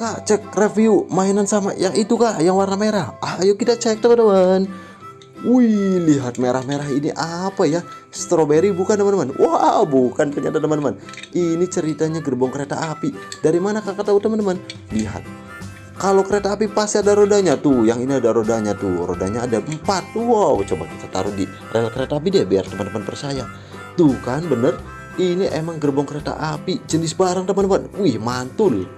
Kak cek review mainan sama yang itu kak yang warna merah. Ah, ayo kita cek teman-teman. Wih lihat merah-merah ini apa ya? Strawberry bukan teman-teman? Wow bukan ternyata teman-teman. Ini ceritanya gerbong kereta api. Dari mana kakak tahu teman-teman? Lihat. Kalau kereta api pasti ada rodanya tuh. Yang ini ada rodanya tuh. Rodanya ada empat. Wow coba kita taruh di rel kereta api deh biar teman-teman percaya. Tuh kan bener? Ini emang gerbong kereta api. Jenis barang teman-teman. Wih mantul.